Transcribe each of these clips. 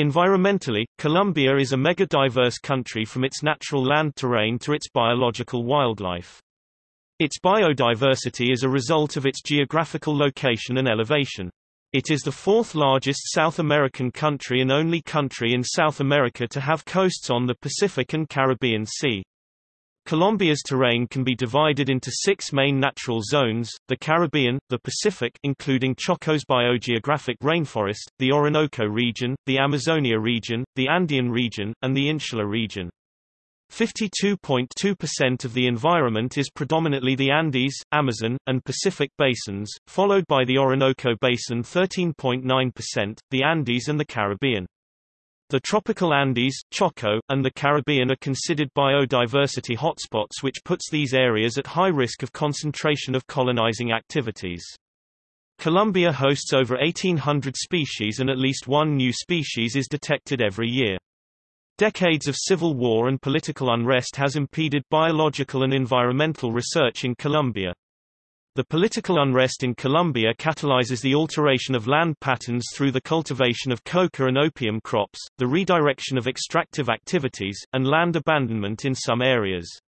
Environmentally, Colombia is a mega-diverse country from its natural land terrain to its biological wildlife. Its biodiversity is a result of its geographical location and elevation. It is the fourth largest South American country and only country in South America to have coasts on the Pacific and Caribbean Sea. Colombia's terrain can be divided into six main natural zones, the Caribbean, the Pacific including Choco's biogeographic rainforest, the Orinoco region, the Amazonia region, the Andean region, and the Insular region. 52.2% of the environment is predominantly the Andes, Amazon, and Pacific basins, followed by the Orinoco basin 13.9%, the Andes and the Caribbean. The tropical Andes, Choco, and the Caribbean are considered biodiversity hotspots which puts these areas at high risk of concentration of colonizing activities. Colombia hosts over 1,800 species and at least one new species is detected every year. Decades of civil war and political unrest has impeded biological and environmental research in Colombia. The political unrest in Colombia catalyzes the alteration of land patterns through the cultivation of coca and opium crops, the redirection of extractive activities, and land abandonment in some areas.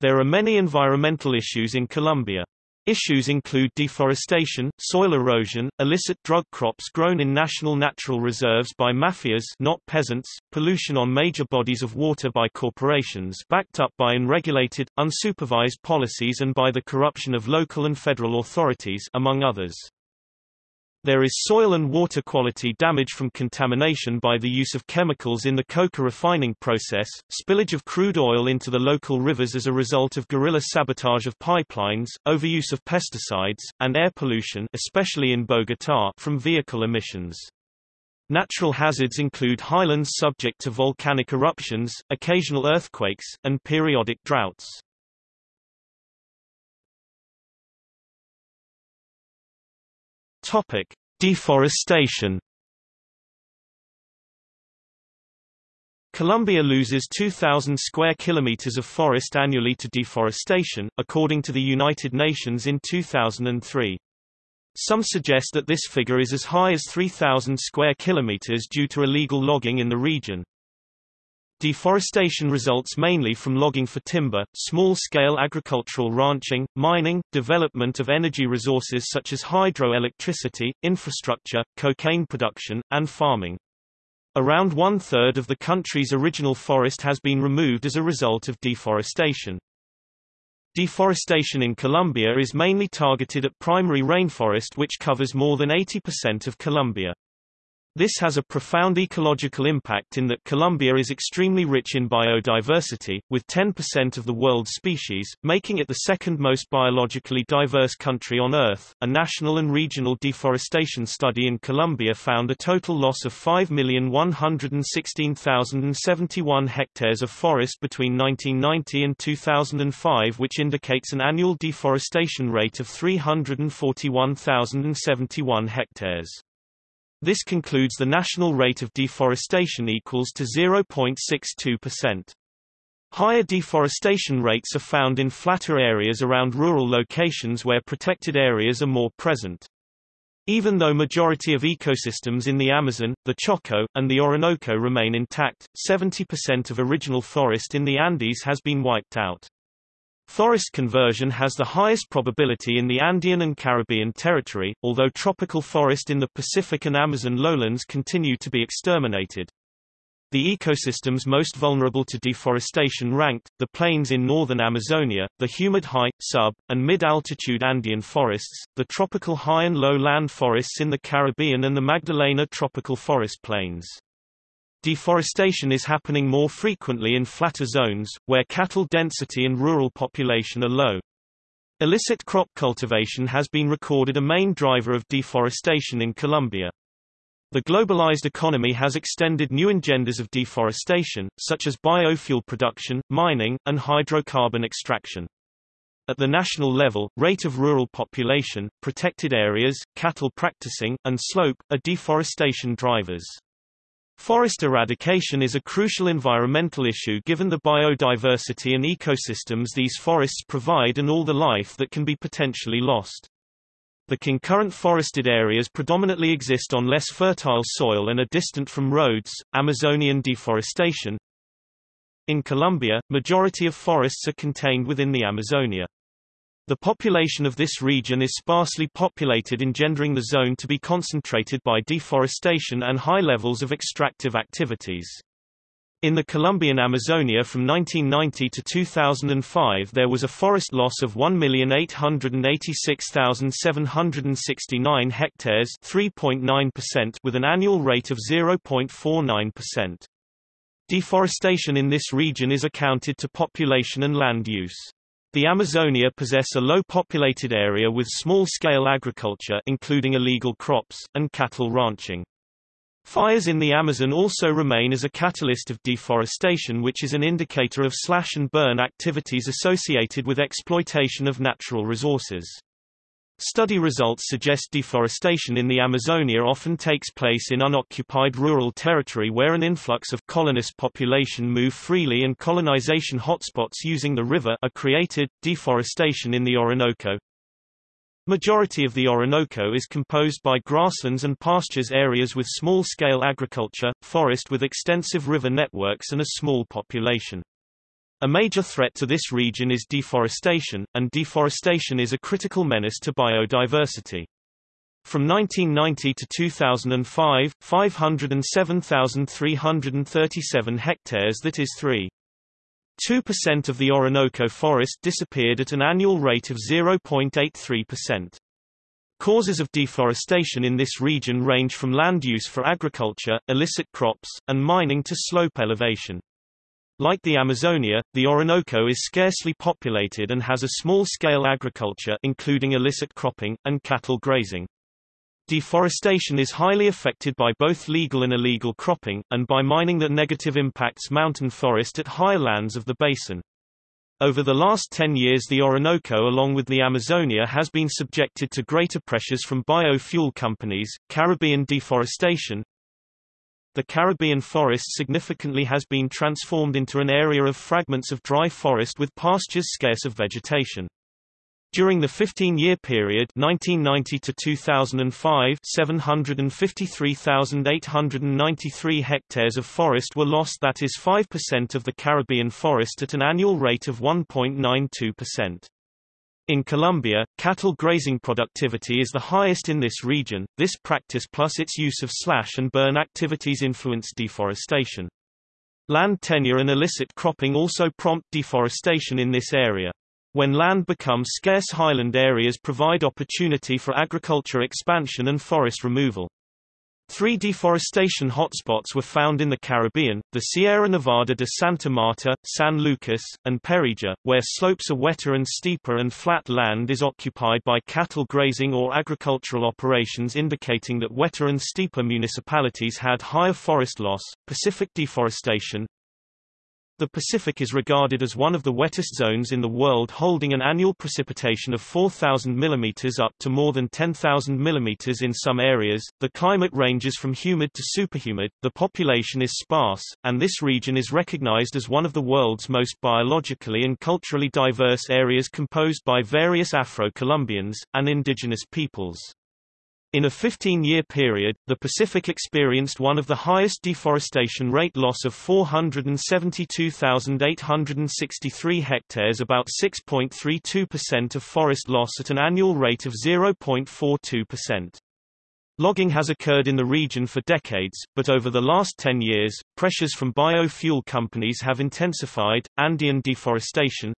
There are many environmental issues in Colombia. Issues include deforestation, soil erosion, illicit drug crops grown in national natural reserves by mafias not peasants, pollution on major bodies of water by corporations backed up by unregulated, unsupervised policies and by the corruption of local and federal authorities among others. There is soil and water quality damage from contamination by the use of chemicals in the coca refining process, spillage of crude oil into the local rivers as a result of guerrilla sabotage of pipelines, overuse of pesticides, and air pollution especially in Bogotá from vehicle emissions. Natural hazards include highlands subject to volcanic eruptions, occasional earthquakes, and periodic droughts. Topic: Deforestation. Colombia loses 2,000 square kilometers of forest annually to deforestation, according to the United Nations in 2003. Some suggest that this figure is as high as 3,000 square kilometers due to illegal logging in the region. Deforestation results mainly from logging for timber, small-scale agricultural ranching, mining, development of energy resources such as hydroelectricity, infrastructure, cocaine production, and farming. Around one-third of the country's original forest has been removed as a result of deforestation. Deforestation in Colombia is mainly targeted at primary rainforest which covers more than 80% of Colombia. This has a profound ecological impact in that Colombia is extremely rich in biodiversity, with 10% of the world's species, making it the second most biologically diverse country on Earth. A national and regional deforestation study in Colombia found a total loss of 5,116,071 hectares of forest between 1990 and 2005, which indicates an annual deforestation rate of 341,071 hectares. This concludes the national rate of deforestation equals to 0.62%. Higher deforestation rates are found in flatter areas around rural locations where protected areas are more present. Even though majority of ecosystems in the Amazon, the Choco, and the Orinoco remain intact, 70% of original forest in the Andes has been wiped out. Forest conversion has the highest probability in the Andean and Caribbean territory, although tropical forest in the Pacific and Amazon lowlands continue to be exterminated. The ecosystems most vulnerable to deforestation ranked, the plains in northern Amazonia, the humid high, sub, and mid-altitude Andean forests, the tropical high and low land forests in the Caribbean and the Magdalena tropical forest plains. Deforestation is happening more frequently in flatter zones, where cattle density and rural population are low. Illicit crop cultivation has been recorded a main driver of deforestation in Colombia. The globalized economy has extended new engenders of deforestation, such as biofuel production, mining, and hydrocarbon extraction. At the national level, rate of rural population, protected areas, cattle practicing, and slope, are deforestation drivers. Forest eradication is a crucial environmental issue given the biodiversity and ecosystems these forests provide and all the life that can be potentially lost. The concurrent forested areas predominantly exist on less fertile soil and are distant from roads, Amazonian deforestation. In Colombia, majority of forests are contained within the Amazonia. The population of this region is sparsely populated engendering the zone to be concentrated by deforestation and high levels of extractive activities. In the Colombian Amazonia from 1990 to 2005 there was a forest loss of 1,886,769 hectares 3.9% with an annual rate of 0.49%. Deforestation in this region is accounted to population and land use. The Amazonia possess a low-populated area with small-scale agriculture including illegal crops, and cattle ranching. Fires in the Amazon also remain as a catalyst of deforestation which is an indicator of slash and burn activities associated with exploitation of natural resources. Study results suggest deforestation in the Amazonia often takes place in unoccupied rural territory where an influx of colonist population move freely and colonization hotspots using the river are created. Deforestation in the Orinoco, Majority of the Orinoco is composed by grasslands and pastures areas with small-scale agriculture, forest with extensive river networks and a small population. A major threat to this region is deforestation, and deforestation is a critical menace to biodiversity. From 1990 to 2005, 507,337 hectares that is 3. 2% of the Orinoco forest disappeared at an annual rate of 0.83%. Causes of deforestation in this region range from land use for agriculture, illicit crops, and mining to slope elevation. Like the Amazonia, the Orinoco is scarcely populated and has a small-scale agriculture including illicit cropping, and cattle grazing. Deforestation is highly affected by both legal and illegal cropping, and by mining that negative impacts mountain forest at higher lands of the basin. Over the last 10 years the Orinoco along with the Amazonia has been subjected to greater pressures from biofuel companies, Caribbean deforestation. The Caribbean forest significantly has been transformed into an area of fragments of dry forest with pastures scarce of vegetation. During the 15-year period 1990 to 2005 753,893 hectares of forest were lost that is 5% of the Caribbean forest at an annual rate of 1.92%. In Colombia, cattle grazing productivity is the highest in this region. This practice plus its use of slash and burn activities influence deforestation. Land tenure and illicit cropping also prompt deforestation in this area. When land becomes scarce highland areas provide opportunity for agriculture expansion and forest removal. Three deforestation hotspots were found in the Caribbean, the Sierra Nevada de Santa Marta, San Lucas, and Perijá, where slopes are wetter and steeper and flat land is occupied by cattle grazing or agricultural operations indicating that wetter and steeper municipalities had higher forest loss. Pacific deforestation, the Pacific is regarded as one of the wettest zones in the world holding an annual precipitation of 4,000 mm up to more than 10,000 mm in some areas. The climate ranges from humid to superhumid, the population is sparse, and this region is recognized as one of the world's most biologically and culturally diverse areas composed by various Afro-Colombians, and indigenous peoples. In a 15-year period, the Pacific experienced one of the highest deforestation rate loss of 472,863 hectares about 6.32% of forest loss at an annual rate of 0.42%. Logging has occurred in the region for decades, but over the last 10 years, pressures from biofuel companies have intensified. Andean deforestation,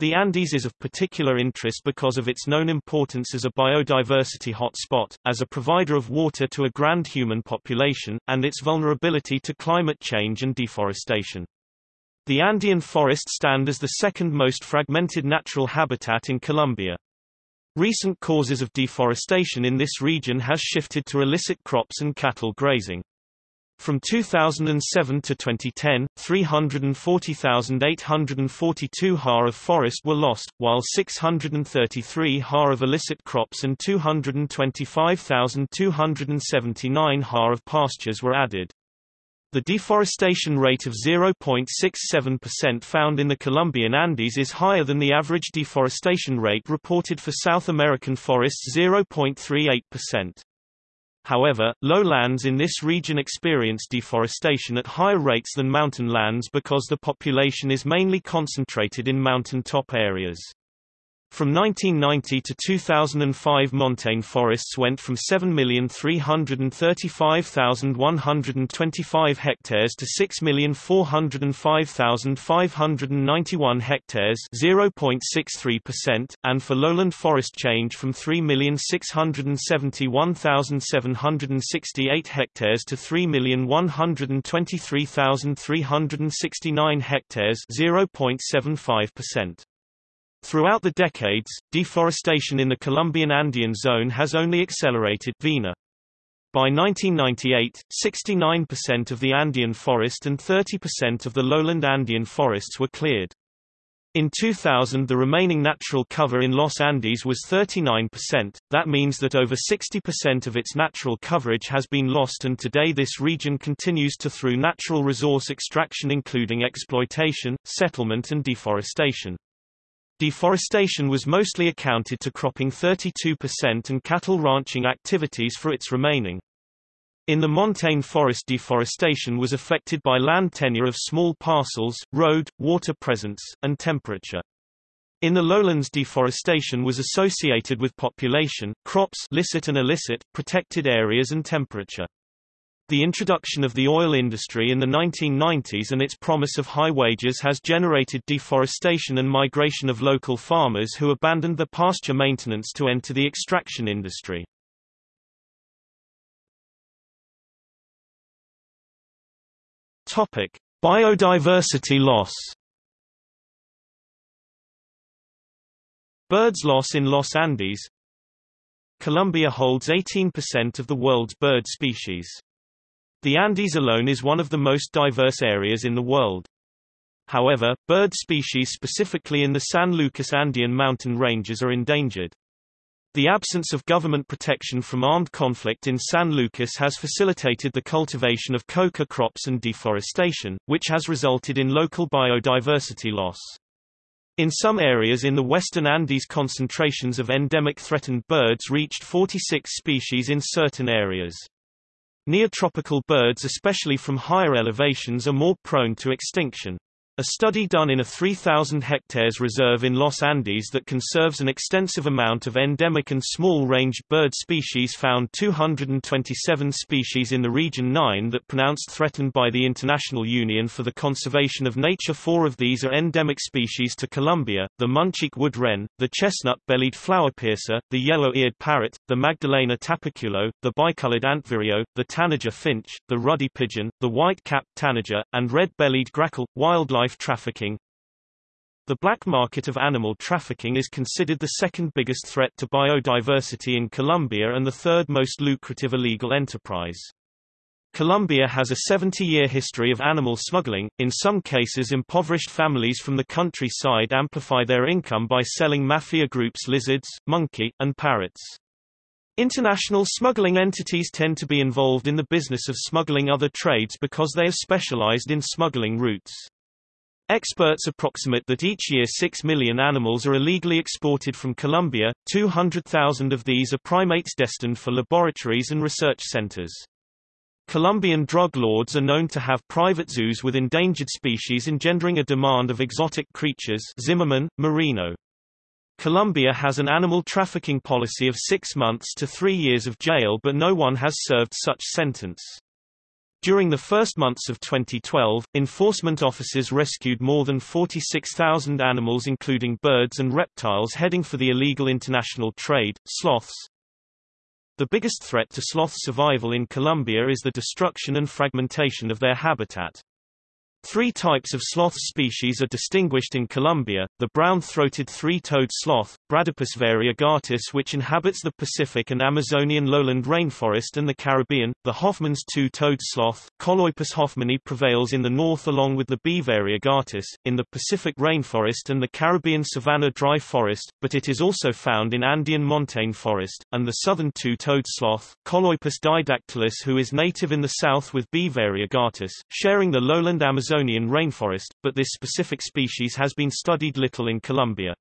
the Andes is of particular interest because of its known importance as a biodiversity hotspot, as a provider of water to a grand human population, and its vulnerability to climate change and deforestation. The Andean forests stand as the second most fragmented natural habitat in Colombia. Recent causes of deforestation in this region has shifted to illicit crops and cattle grazing. From 2007 to 2010, 340,842 ha of forest were lost, while 633 ha of illicit crops and 225,279 ha of pastures were added. The deforestation rate of 0.67% found in the Colombian Andes is higher than the average deforestation rate reported for South American forests 0.38%. However, lowlands in this region experience deforestation at higher rates than mountain lands because the population is mainly concentrated in mountain top areas. From 1990 to 2005 montane forests went from 7,335,125 hectares to 6,405,591 hectares 0.63%, and for lowland forest change from 3,671,768 hectares to 3,123,369 hectares 0.75%. Throughout the decades, deforestation in the Colombian Andean zone has only accelerated. By 1998, 69% of the Andean forest and 30% of the lowland Andean forests were cleared. In 2000 the remaining natural cover in Los Andes was 39%, that means that over 60% of its natural coverage has been lost and today this region continues to through natural resource extraction including exploitation, settlement and deforestation. Deforestation was mostly accounted to cropping 32% and cattle ranching activities for its remaining. In the montane forest deforestation was affected by land tenure of small parcels, road, water presence, and temperature. In the lowlands deforestation was associated with population, crops licit and illicit, protected areas and temperature. The introduction of the oil industry in the 1990s and its promise of high wages has generated deforestation and migration of local farmers who abandoned the pasture maintenance to enter the extraction industry. Topic: Biodiversity loss. Birds loss in Los Andes. Colombia holds 18% of the world's bird species. The Andes alone is one of the most diverse areas in the world. However, bird species specifically in the San Lucas Andean mountain ranges are endangered. The absence of government protection from armed conflict in San Lucas has facilitated the cultivation of coca crops and deforestation, which has resulted in local biodiversity loss. In some areas in the western Andes concentrations of endemic threatened birds reached 46 species in certain areas. Neotropical birds especially from higher elevations are more prone to extinction. A study done in a 3,000 hectares reserve in Los Andes that conserves an extensive amount of endemic and small-range bird species found 227 species in the Region 9 that pronounced threatened by the International Union for the Conservation of Nature. Four of these are endemic species to Colombia, the Munchique wood wren, the chestnut-bellied flowerpiercer, the yellow-eared parrot, the Magdalena tapaculo, the bicolored antvireo, the tanager finch, the ruddy pigeon, the white-capped tanager, and red-bellied grackle. Wildlife wildlife trafficking The black market of animal trafficking is considered the second biggest threat to biodiversity in Colombia and the third most lucrative illegal enterprise. Colombia has a 70-year history of animal smuggling, in some cases impoverished families from the countryside amplify their income by selling mafia groups lizards, monkey, and parrots. International smuggling entities tend to be involved in the business of smuggling other trades because they are specialized in smuggling routes. Experts approximate that each year 6 million animals are illegally exported from Colombia, 200,000 of these are primates destined for laboratories and research centers. Colombian drug lords are known to have private zoos with endangered species engendering a demand of exotic creatures Zimmerman, Marino. Colombia has an animal trafficking policy of six months to three years of jail but no one has served such sentence. During the first months of 2012, enforcement officers rescued more than 46,000 animals including birds and reptiles heading for the illegal international trade, sloths. The biggest threat to sloth survival in Colombia is the destruction and fragmentation of their habitat. Three types of sloth species are distinguished in Colombia, the brown-throated three-toed sloth, Bradypus variegatus which inhabits the Pacific and Amazonian lowland rainforest and the Caribbean. The Hoffmann's two-toed sloth, Choloepus hoffmanni prevails in the north along with the B. variegatus, in the Pacific rainforest and the Caribbean savanna dry forest, but it is also found in Andean montane forest, and the southern two-toed sloth, Choloepus didactylus who is native in the south with B. variegatus, sharing the lowland Amazonian rainforest, but this specific species has been studied little in Colombia.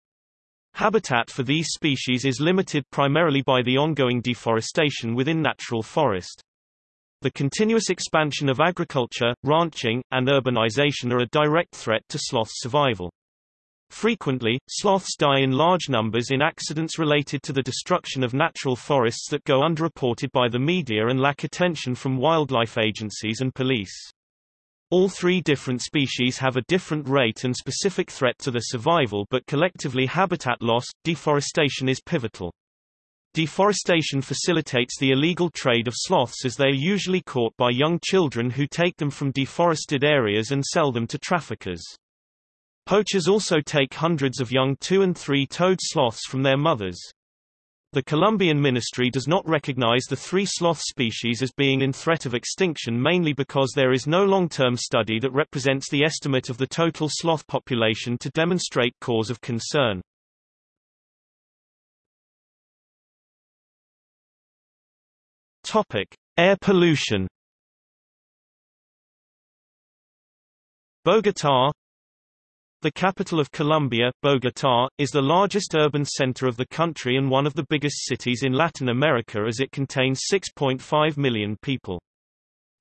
Habitat for these species is limited primarily by the ongoing deforestation within natural forest. The continuous expansion of agriculture, ranching, and urbanization are a direct threat to sloth's survival. Frequently, sloths die in large numbers in accidents related to the destruction of natural forests that go underreported by the media and lack attention from wildlife agencies and police. All three different species have a different rate and specific threat to their survival but collectively habitat loss, deforestation is pivotal. Deforestation facilitates the illegal trade of sloths as they are usually caught by young children who take them from deforested areas and sell them to traffickers. Poachers also take hundreds of young two- and three-toed sloths from their mothers. The Colombian ministry does not recognize the three sloth species as being in threat of extinction mainly because there is no long-term study that represents the estimate of the total sloth population to demonstrate cause of concern. Topic: Air pollution. Bogotá, the capital of Colombia, Bogotá, is the largest urban center of the country and one of the biggest cities in Latin America as it contains 6.5 million people.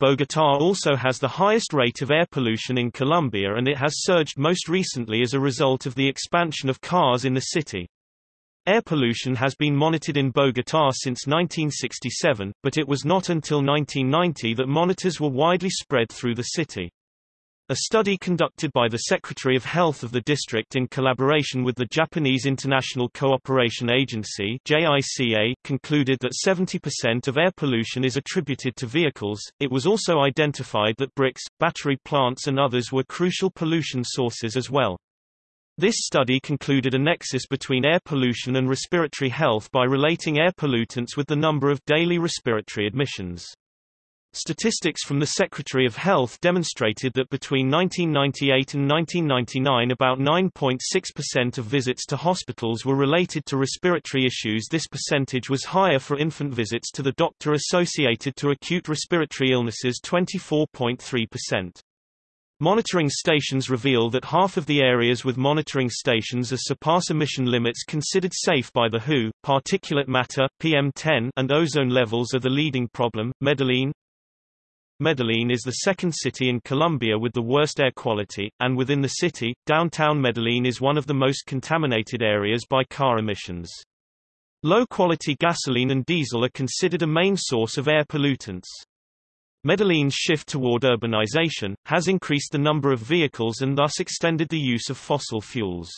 Bogotá also has the highest rate of air pollution in Colombia and it has surged most recently as a result of the expansion of cars in the city. Air pollution has been monitored in Bogotá since 1967, but it was not until 1990 that monitors were widely spread through the city. A study conducted by the Secretary of Health of the district in collaboration with the Japanese International Cooperation Agency JICA concluded that 70% of air pollution is attributed to vehicles. It was also identified that bricks, battery plants and others were crucial pollution sources as well. This study concluded a nexus between air pollution and respiratory health by relating air pollutants with the number of daily respiratory admissions. Statistics from the Secretary of Health demonstrated that between 1998 and 1999 about 9.6% of visits to hospitals were related to respiratory issues this percentage was higher for infant visits to the doctor associated to acute respiratory illnesses 24.3%. Monitoring stations reveal that half of the areas with monitoring stations are surpass emission limits considered safe by the WHO. Particulate matter, PM10, and ozone levels are the leading problem. Medellin, Medellin is the second city in Colombia with the worst air quality, and within the city, downtown Medellin is one of the most contaminated areas by car emissions. Low-quality gasoline and diesel are considered a main source of air pollutants. Medellin's shift toward urbanization, has increased the number of vehicles and thus extended the use of fossil fuels.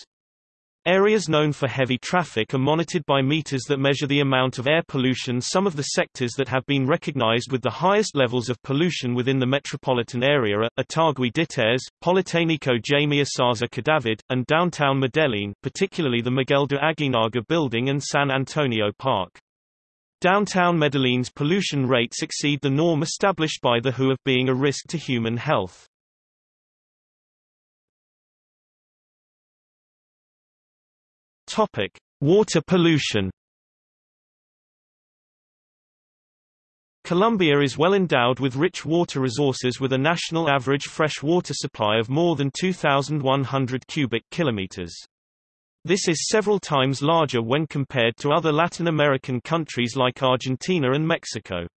Areas known for heavy traffic are monitored by meters that measure the amount of air pollution. Some of the sectors that have been recognized with the highest levels of pollution within the metropolitan area are Itagüí Ditaires, Politécnico Jaime Isaza Cadavid, and downtown Medellin, particularly the Miguel de Aguinaga building and San Antonio Park. Downtown Medellin's pollution rates exceed the norm established by the WHO of being a risk to human health. Topic: Water pollution. Colombia is well endowed with rich water resources with a national average fresh water supply of more than 2,100 cubic kilometers. This is several times larger when compared to other Latin American countries like Argentina and Mexico.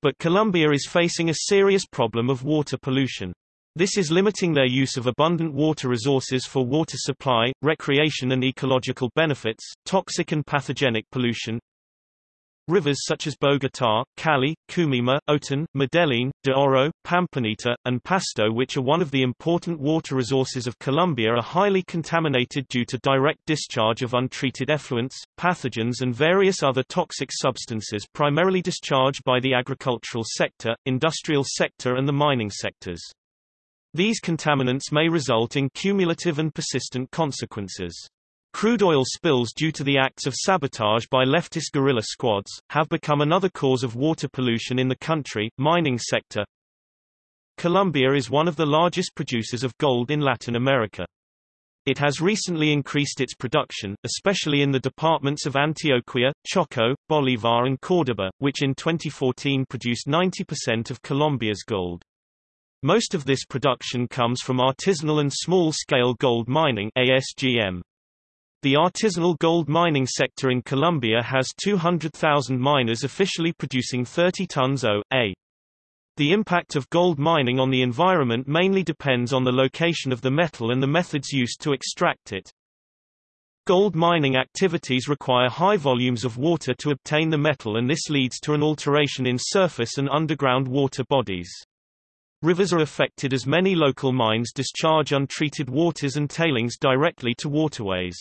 But Colombia is facing a serious problem of water pollution. This is limiting their use of abundant water resources for water supply, recreation and ecological benefits, toxic and pathogenic pollution. Rivers such as Bogotá, Cali, Combeima, Otún, Medellín, de Oro, Pamplonita, and Pasto which are one of the important water resources of Colombia are highly contaminated due to direct discharge of untreated effluents, pathogens and various other toxic substances primarily discharged by the agricultural sector, industrial sector and the mining sectors. These contaminants may result in cumulative and persistent consequences. Crude oil spills due to the acts of sabotage by leftist guerrilla squads, have become another cause of water pollution in the country. Mining sector Colombia is one of the largest producers of gold in Latin America. It has recently increased its production, especially in the departments of Antioquia, Choco, Bolívar and Córdoba, which in 2014 produced 90% of Colombia's gold. Most of this production comes from artisanal and small-scale gold mining ASGM. The artisanal gold mining sector in Colombia has 200,000 miners officially producing 30 tons O.A. The impact of gold mining on the environment mainly depends on the location of the metal and the methods used to extract it. Gold mining activities require high volumes of water to obtain the metal and this leads to an alteration in surface and underground water bodies. Rivers are affected as many local mines discharge untreated waters and tailings directly to waterways.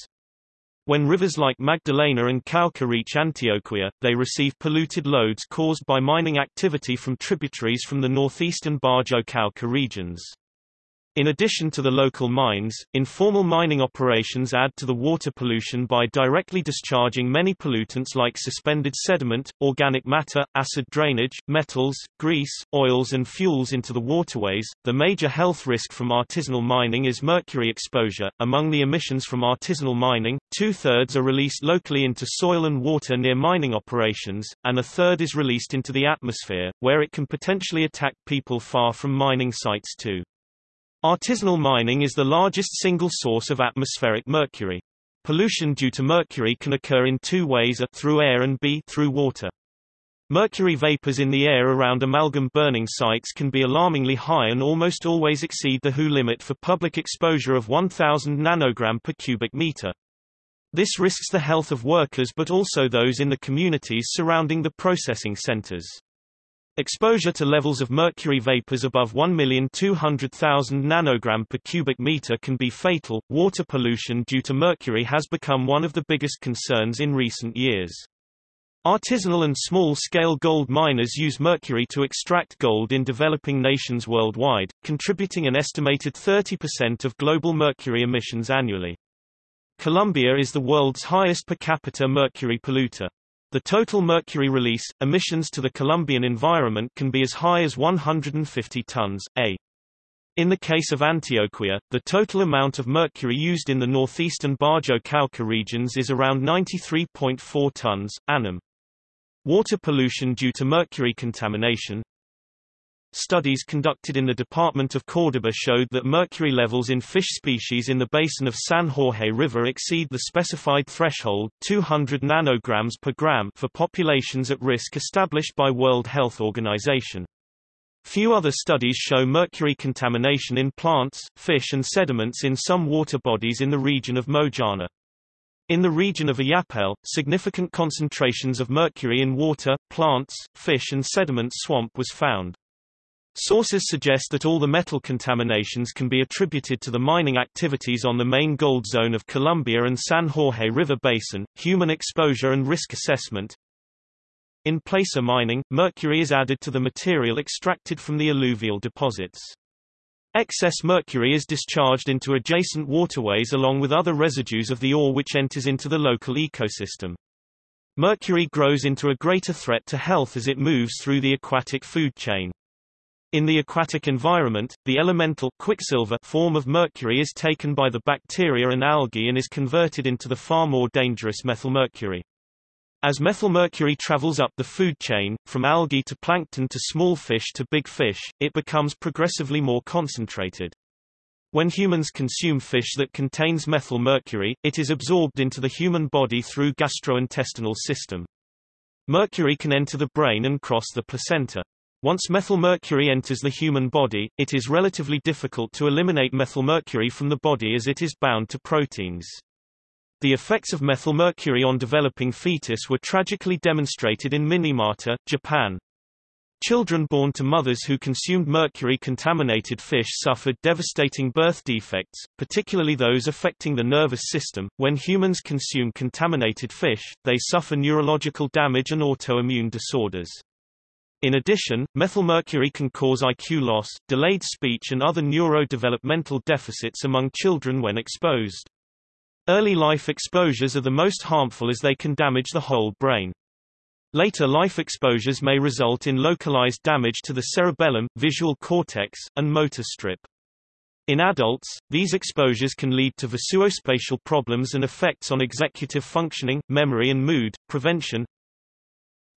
When rivers like Magdalena and Cauca reach Antioquia, they receive polluted loads caused by mining activity from tributaries from the northeastern Bajo Cauca regions. In addition to the local mines, informal mining operations add to the water pollution by directly discharging many pollutants like suspended sediment, organic matter, acid drainage, metals, grease, oils and fuels into the waterways. The major health risk from artisanal mining is mercury exposure. Among the emissions from artisanal mining, two-thirds are released locally into soil and water near mining operations, and a third is released into the atmosphere, where it can potentially attack people far from mining sites too. Artisanal mining is the largest single source of atmospheric mercury. Pollution due to mercury can occur in two ways a through air and b through water. Mercury vapors in the air around amalgam burning sites can be alarmingly high and almost always exceed the WHO limit for public exposure of 1000 nanogram per cubic meter. This risks the health of workers but also those in the communities surrounding the processing centers. Exposure to levels of mercury vapors above 1,200,000 nanogram per cubic meter can be fatal. Water pollution due to mercury has become one of the biggest concerns in recent years. Artisanal and small-scale gold miners use mercury to extract gold in developing nations worldwide, contributing an estimated 30% of global mercury emissions annually. Colombia is the world's highest per capita mercury polluter. The total mercury release, emissions to the Colombian environment can be as high as 150 tons, a. In the case of Antioquia, the total amount of mercury used in the northeastern Bajo Cauca regions is around 93.4 tons, annum. Water pollution due to mercury contamination, Studies conducted in the Department of Córdoba showed that mercury levels in fish species in the basin of San Jorge River exceed the specified threshold 200 nanograms per gram for populations at risk established by World Health Organization. Few other studies show mercury contamination in plants, fish and sediments in some water bodies in the region of Mojana. In the region of Ayapel, significant concentrations of mercury in water, plants, fish and sediment swamp was found. Sources suggest that all the metal contaminations can be attributed to the mining activities on the main gold zone of Colombia and San Jorge River Basin. Human exposure and risk assessment. In placer mining, mercury is added to the material extracted from the alluvial deposits. Excess mercury is discharged into adjacent waterways along with other residues of the ore which enters into the local ecosystem. Mercury grows into a greater threat to health as it moves through the aquatic food chain. In the aquatic environment, the elemental quicksilver form of mercury is taken by the bacteria and algae and is converted into the far more dangerous methylmercury. As methylmercury travels up the food chain, from algae to plankton to small fish to big fish, it becomes progressively more concentrated. When humans consume fish that contains methylmercury, it is absorbed into the human body through gastrointestinal system. Mercury can enter the brain and cross the placenta. Once methylmercury enters the human body, it is relatively difficult to eliminate methylmercury from the body as it is bound to proteins. The effects of methylmercury on developing fetus were tragically demonstrated in Minamata, Japan. Children born to mothers who consumed mercury-contaminated fish suffered devastating birth defects, particularly those affecting the nervous system. When humans consume contaminated fish, they suffer neurological damage and autoimmune disorders. In addition, methylmercury can cause IQ loss, delayed speech and other neurodevelopmental deficits among children when exposed. Early life exposures are the most harmful as they can damage the whole brain. Later life exposures may result in localized damage to the cerebellum, visual cortex, and motor strip. In adults, these exposures can lead to visuospatial problems and effects on executive functioning, memory and mood. Prevention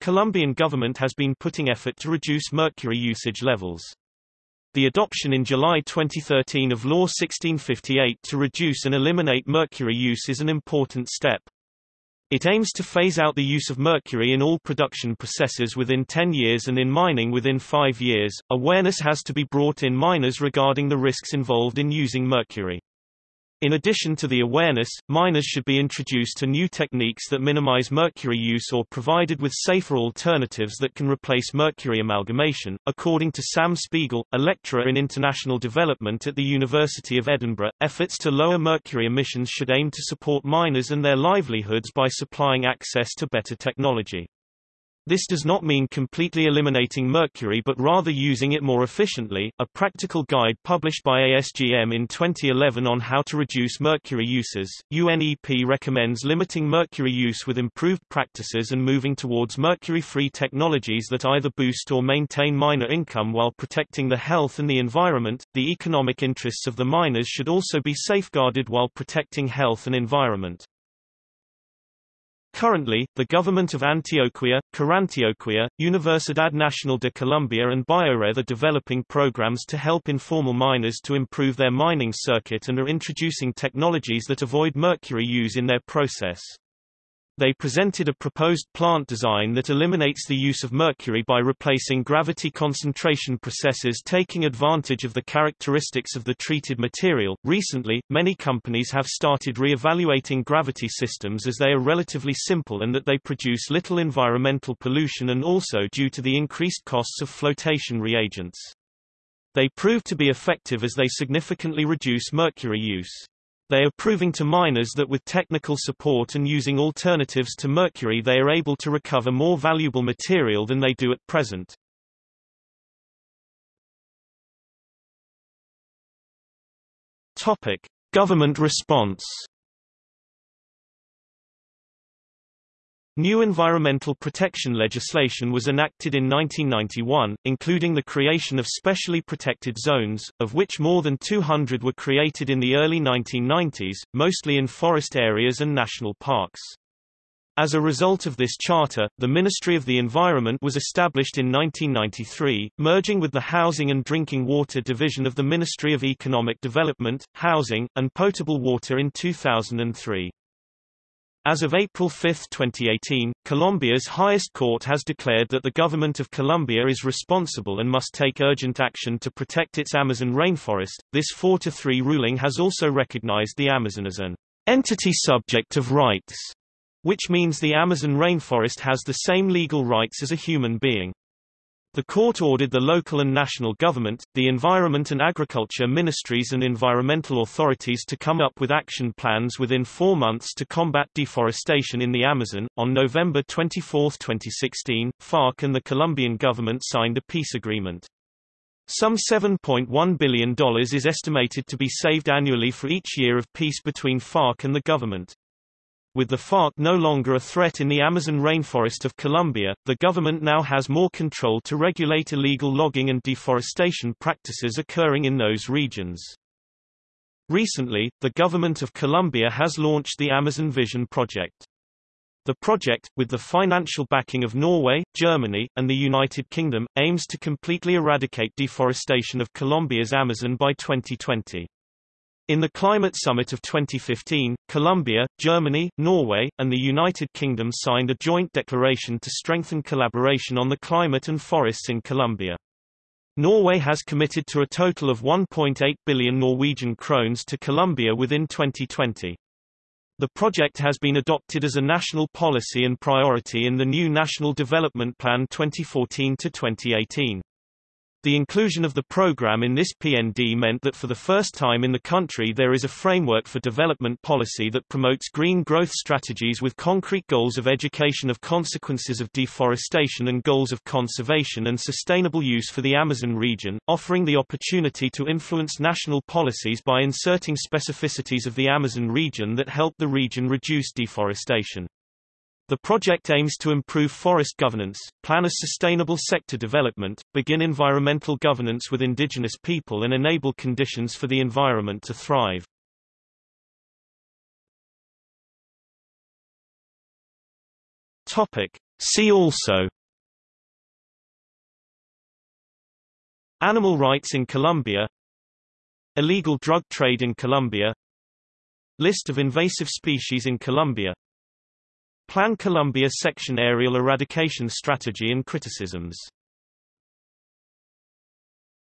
Colombian government has been putting effort to reduce mercury usage levels. The adoption in July 2013 of Law 1658 to reduce and eliminate mercury use is an important step. It aims to phase out the use of mercury in all production processes within 10 years and in mining within 5 years. Awareness has to be brought in miners regarding the risks involved in using mercury. In addition to the awareness, miners should be introduced to new techniques that minimize mercury use or provided with safer alternatives that can replace mercury amalgamation. According to Sam Spiegel, a lecturer in international development at the University of Edinburgh, efforts to lower mercury emissions should aim to support miners and their livelihoods by supplying access to better technology. This does not mean completely eliminating mercury but rather using it more efficiently. A practical guide published by ASGM in 2011 on how to reduce mercury uses, UNEP recommends limiting mercury use with improved practices and moving towards mercury-free technologies that either boost or maintain miner income while protecting the health and the environment. The economic interests of the miners should also be safeguarded while protecting health and environment. Currently, the government of Antioquia, Corantioquia, Universidad Nacional de Colombia and Biored are developing programs to help informal miners to improve their mining circuit and are introducing technologies that avoid mercury use in their process. They presented a proposed plant design that eliminates the use of mercury by replacing gravity concentration processes taking advantage of the characteristics of the treated material. Recently, many companies have started re-evaluating gravity systems as they are relatively simple and that they produce little environmental pollution and also due to the increased costs of flotation reagents. They prove to be effective as they significantly reduce mercury use. They are proving to miners that with technical support and using alternatives to mercury they are able to recover more valuable material than they do at present. Topic: Government response New environmental protection legislation was enacted in 1991, including the creation of specially protected zones, of which more than 200 were created in the early 1990s, mostly in forest areas and national parks. As a result of this charter, the Ministry of the Environment was established in 1993, merging with the Housing and Drinking Water Division of the Ministry of Economic Development, Housing, and Potable Water in 2003. As of April 5, 2018, Colombia's highest court has declared that the government of Colombia is responsible and must take urgent action to protect its Amazon rainforest. This 4-3 ruling has also recognized the Amazon as an entity subject of rights, which means the Amazon rainforest has the same legal rights as a human being. The court ordered the local and national government, the environment and agriculture ministries and environmental authorities to come up with action plans within four months to combat deforestation in the Amazon. On November 24, 2016, FARC and the Colombian government signed a peace agreement. Some $7.1 billion is estimated to be saved annually for each year of peace between FARC and the government. With the FARC no longer a threat in the Amazon rainforest of Colombia, the government now has more control to regulate illegal logging and deforestation practices occurring in those regions. Recently, the government of Colombia has launched the Amazon Vision project. The project, with the financial backing of Norway, Germany, and the United Kingdom, aims to completely eradicate deforestation of Colombia's Amazon by 2020. In the Climate Summit of 2015, Colombia, Germany, Norway, and the United Kingdom signed a joint declaration to strengthen collaboration on the climate and forests in Colombia. Norway has committed to a total of 1.8 billion Norwegian krones to Colombia within 2020. The project has been adopted as a national policy and priority in the new National Development Plan 2014 to 2018. The inclusion of the program in this PND meant that for the first time in the country there is a framework for development policy that promotes green growth strategies with concrete goals of education of consequences of deforestation and goals of conservation and sustainable use for the Amazon region, offering the opportunity to influence national policies by inserting specificities of the Amazon region that help the region reduce deforestation. The project aims to improve forest governance, plan a sustainable sector development, begin environmental governance with indigenous people and enable conditions for the environment to thrive. Topic. See also Animal rights in Colombia Illegal drug trade in Colombia List of invasive species in Colombia Plan Colombia Section Aerial Eradication Strategy and Criticisms